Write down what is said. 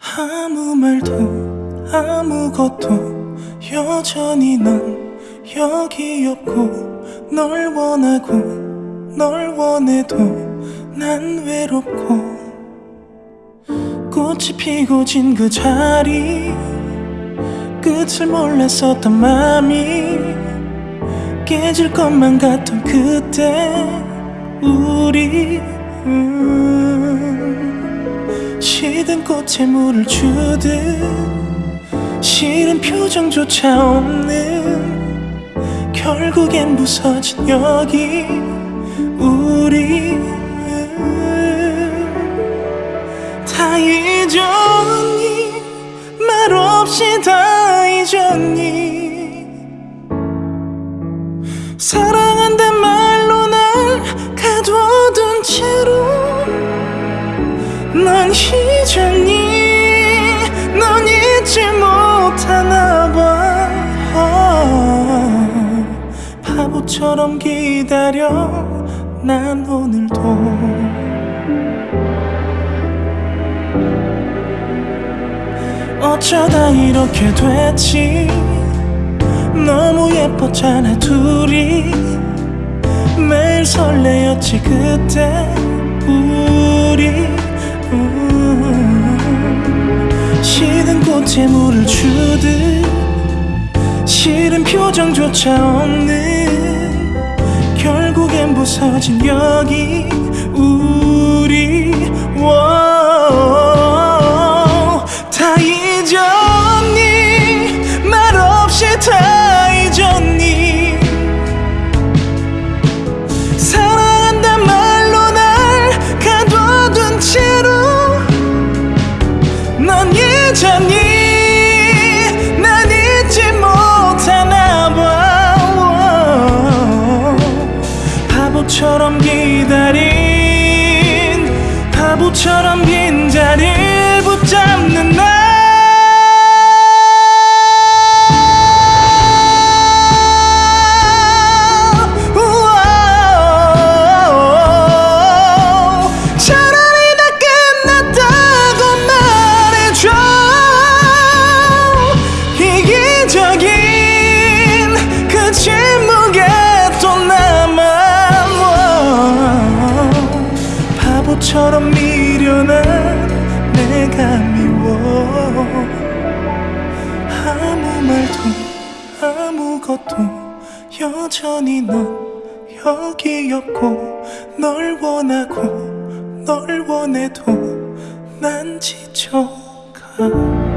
아무 말도 아무것도 여전히 넌 여기 없고 널 원하고 널 원해도 난 외롭고 꽃이 피고 진 그 자리 끝을 몰랐었던 맘이 깨질 것만 같던 그때 우리 음, 시든 꽃에 물을 주듯 싫은 표정조차 없는 결국엔 부서진 여기 우리 음, 다 잊었니 말 없이 다 잊었니 사랑 바보처럼 기다려. 난 오늘도 어쩌다 이렇게 됐지? 너무 예뻤잖아 둘이. 매일 설레었지 그때 우리. 음, 시든 꽃에 물을 주듯 싫은 표정조차 없는 부서진 여기 우리 워, 바보처럼 빈자리를 붙잡는 나 우와. 차 아무것도 여전히 넌 여기 없고 널 원하고 널 원해도 난 지쳐가